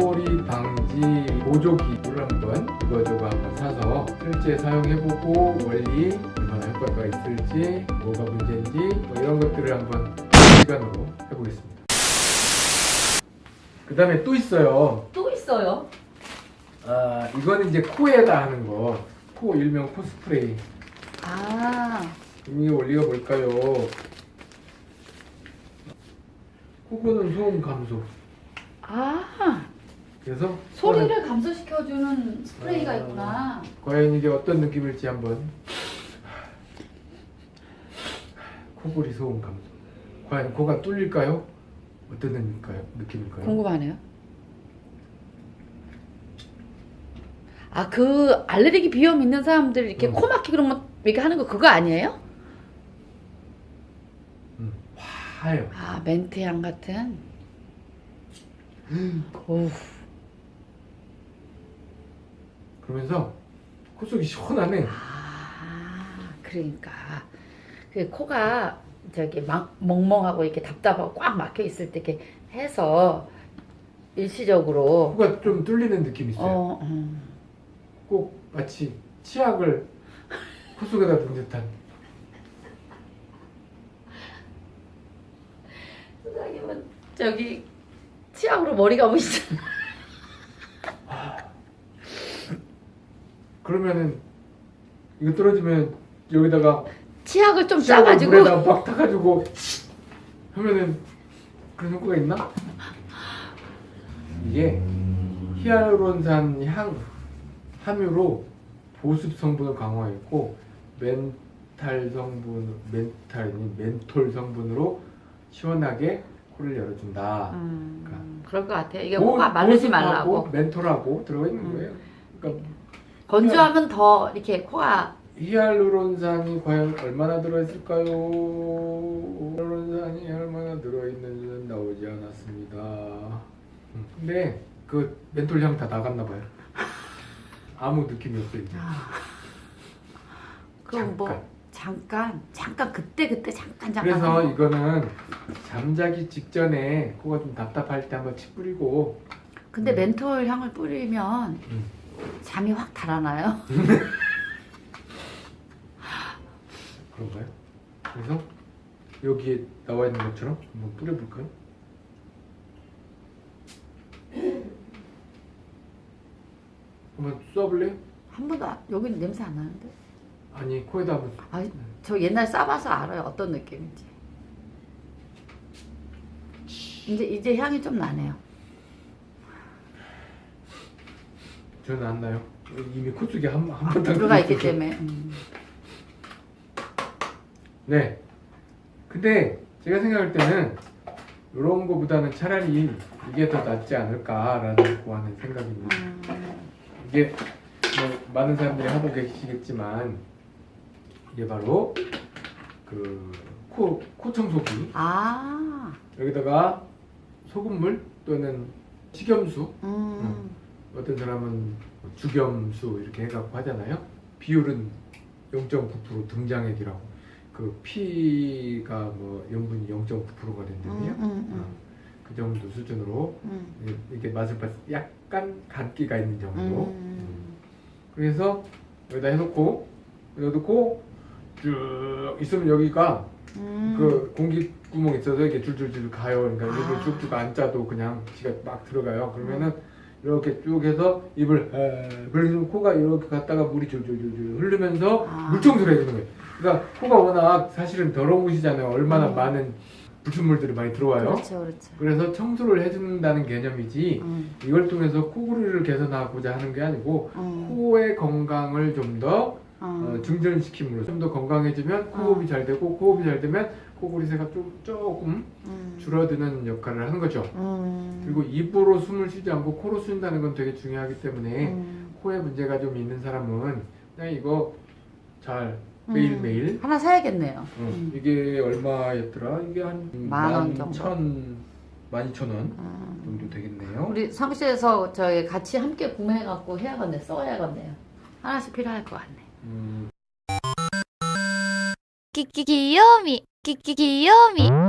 소리 방지 보조기를 한번 이거저거 한번 사서 실제 사용해보고 원리 얼마나 효과가 있을지 뭐가 문제인지 뭐 이런 것들을 한번 시간으로 해보겠습니다. 그 다음에 또 있어요. 또 있어요? 아 이거는 이제 코에다 하는 거코 일명 코 스프레이. 아. 이게 원리가 뭘까요? 코고는 소음 감소. 아. 그래서 소리를 감소시켜주는 스프레이가 아. 있구나. 과연 이게 어떤 느낌일지 한번 코골이 소음 감소 과연 코가 뚫릴까요? 어떤 느낌일까요? 느낌일까요? 궁금하네요. 아, 그 알레르기 비염 있는 사람들 이렇게 음. 코 막히고 그런 거 이렇게 하는 거 그거 아니에요? 음, 화요 아, 멘트향 같은. 오, 그러면서 콧속이 시원하네 아, 그러니까 그 코가 저기 막 멍멍하고 이렇게 답답하고 꽉 막혀 있을 때 이렇게 해서 일시적으로 코가 좀 뚫리는 느낌이 있어요 어, 음. 꼭 마치 치약을 콧속에다 넣은 듯한 소장님은 저기 치약으로 머리 감으시잖아. 그러면은 이거 떨어지면 여기다가 치약을 좀 치약을 짜가지고 물에다 막 타가지고 하면은 그런 효과가 있나? 이게 히알루론산 향 함유로 보습 성분을 강화했고 멘탈 성분 멘탈이 멘톨 성분으로 시원하게 코를 열어준다. 음, 그럴 것 같아요. 이게 보- 코가 마르지 말라고 멘톨하고 들어가 있는 음. 거예요. 그러니까 건조하면 더 이렇게 코가 히알루론산이 과연 얼마나 들어있을까요? 히알루론산이 얼마나 들어있는지는 나오지 않았습니다. 음, 근데 그 멘톨 향 다 나갔나 봐요. 아무 느낌이 없어요. 이제. 아. 그럼 뭐 잠깐 잠깐 그때 그때 잠깐 잠깐 그래서. 이거는 잠자기 직전에 코가 좀 답답할 때 한번 치 뿌리고 근데 음. 멘톨 향을 뿌리면 음. 잠이 확 달아나요. 그런가요? 그래서 여기에 나와 있는 것처럼 한번 뿌려볼까요? 한번 쏴볼래요? 한 번도 안- 여기는 냄새 안 나는데. 아니 코에다 한번 아, 저 옛날 싸봐서 알아요 어떤 느낌인지. 이제 이제 향이 좀 나네요. 저는 안 나요. 이미 코 속에 한 한번 들어가 있기 때문에. 음. 네. 근데 제가 생각할 때는 이런 거보다는 차라리 이게 더 낫지 않을까라고 하는 생각입니다. 음. 이게 뭐 많은 사람들이 하고 계시겠지만 이게 바로 그 코, 코 청소기 아, 여기다가 소금물 또는 식염수 음. 어떤 사람은 죽염수 이렇게 해갖고 하잖아요 비율은 0.9% 등장액이라고 그 피가 뭐 염분이 0.9%가 음, 된다면요 음, 음, 그 정도 수준으로 음. 이렇게 맛을 봤을 때 약간 간기가 있는 정도 음. 그래서 여기다 해놓고 여기다 놓고 쭉 있으면 여기가 음. 그 공기 구멍 있어서 이렇게 줄줄줄 가요. 그러니까 아. 쭉쭉 안 짜도 그냥 지가 막 들어가요. 그러면은 이렇게 쭉 해서 입을 에, 그래서 코가 이렇게 갔다가 물이 줄줄줄줄 흐르면서 아. 물청소를 해주는 거예요. 그러니까 코가 워낙 사실은 더러운 곳이잖아요. 얼마나 음. 많은 불순물들이 많이 들어와요. 그렇죠, 그렇죠. 그래서 청소를 해준다는 개념이지 음. 이걸 통해서 코골이를 개선하고자 하는 게 아니고 음. 코의 건강을 좀더 어, 음. 증진시킴으로 좀 더 건강해지면 호흡이 잘 되고 호흡이 잘 되면 코골이새가 좀 조금 음. 줄어드는 역할을 하는 거죠. 음. 그리고 입으로 숨을 쉬지 않고 코로 쉰다는 건 되게 중요하기 때문에 음. 코에 문제가 좀 있는 사람은 그냥 이거 잘 매일매일 음. 하나 사야겠네요. 어, 음. 이게 얼마였더라? 이게 한 만원 정도? 천, 만 이천 원 음. 정도 되겠네요. 우리 사무실에서 저희 같이 함께 구매해갖고 해야겠네, 써야겠네요. 하나씩 필요할 것 같네. 음, 끼끼 귀요미. 끼끼 귀요미